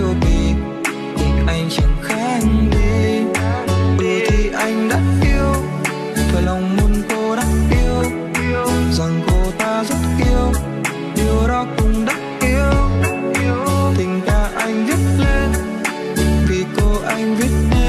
yêu mình anh chẳng khác đi ừ thì anh đã yêu và lòng muốn cô đã yêu. Rằng cô ta rất yêu, điều đó cũng đã yêu. Tình ca anh viết lên, vì cô anh viết lên